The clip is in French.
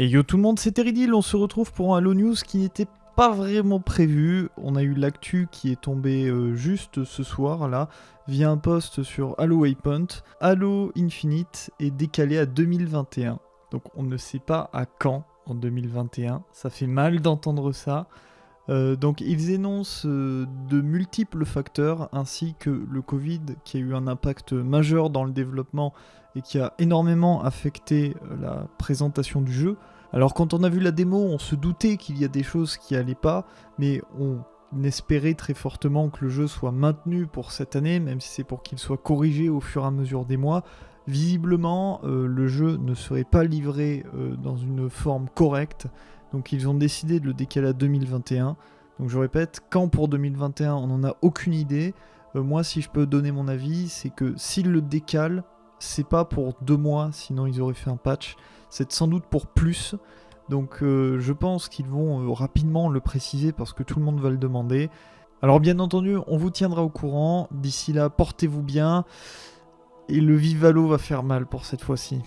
Et yo tout le monde, c'est Teridil, on se retrouve pour un Halo News qui n'était pas vraiment prévu. On a eu l'actu qui est tombé euh, juste ce soir là, via un post sur Halo Waypoint. Halo Infinite est décalé à 2021. Donc on ne sait pas à quand en 2021. Ça fait mal d'entendre ça. Euh, donc ils énoncent euh, de multiples facteurs ainsi que le Covid qui a eu un impact majeur dans le développement et qui a énormément affecté euh, la présentation du jeu. Alors quand on a vu la démo, on se doutait qu'il y a des choses qui allaient pas, mais on espérait très fortement que le jeu soit maintenu pour cette année, même si c'est pour qu'il soit corrigé au fur et à mesure des mois. Visiblement, le jeu ne serait pas livré dans une forme correcte donc ils ont décidé de le décaler à 2021. Donc je répète, quand pour 2021, on n'en a aucune idée. Euh, moi, si je peux donner mon avis, c'est que s'ils le décalent, c'est pas pour deux mois, sinon ils auraient fait un patch. C'est sans doute pour plus. Donc euh, je pense qu'ils vont euh, rapidement le préciser parce que tout le monde va le demander. Alors bien entendu, on vous tiendra au courant. D'ici là, portez-vous bien. Et le Vivalo va faire mal pour cette fois-ci.